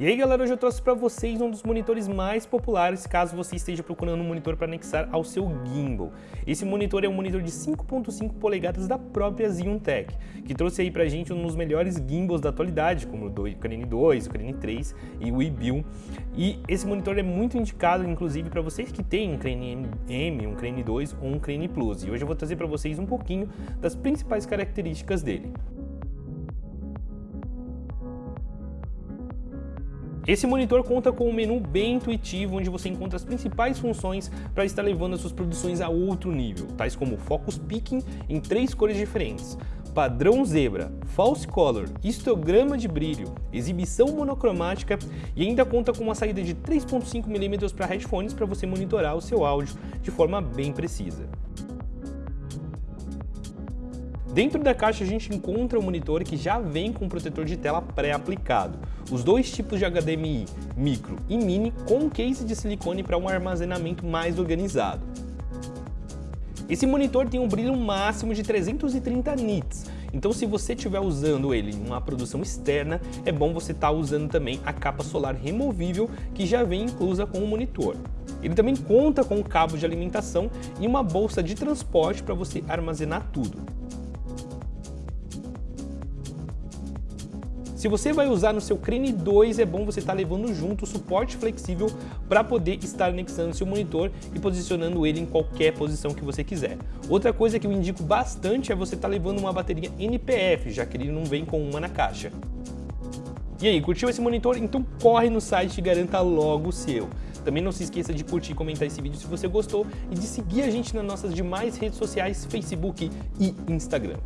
E aí galera, hoje eu trouxe para vocês um dos monitores mais populares caso você esteja procurando um monitor para anexar ao seu gimbal. Esse monitor é um monitor de 5.5 polegadas da própria Ziontech, que trouxe aí pra gente um dos melhores gimbals da atualidade, como o Crane 2, o Crane 3 e o eBill. E esse monitor é muito indicado, inclusive, para vocês que têm um Crane M, um Crane 2 ou um Crane Plus. E hoje eu vou trazer para vocês um pouquinho das principais características dele. Esse monitor conta com um menu bem intuitivo, onde você encontra as principais funções para estar levando as suas produções a outro nível, tais como Focus Picking em três cores diferentes, padrão zebra, false color, histograma de brilho, exibição monocromática e ainda conta com uma saída de 3.5 mm para headphones para você monitorar o seu áudio de forma bem precisa. Dentro da caixa a gente encontra o um monitor que já vem com um protetor de tela pré-aplicado. Os dois tipos de HDMI, micro e mini, com case de silicone para um armazenamento mais organizado. Esse monitor tem um brilho máximo de 330 nits, então se você estiver usando ele em uma produção externa, é bom você estar tá usando também a capa solar removível que já vem inclusa com o monitor. Ele também conta com um cabo de alimentação e uma bolsa de transporte para você armazenar tudo. Se você vai usar no seu Crane 2, é bom você estar tá levando junto o suporte flexível para poder estar anexando seu monitor e posicionando ele em qualquer posição que você quiser. Outra coisa que eu indico bastante é você estar tá levando uma bateria NPF, já que ele não vem com uma na caixa. E aí, curtiu esse monitor? Então corre no site e garanta logo o seu. Também não se esqueça de curtir e comentar esse vídeo se você gostou e de seguir a gente nas nossas demais redes sociais, Facebook e Instagram.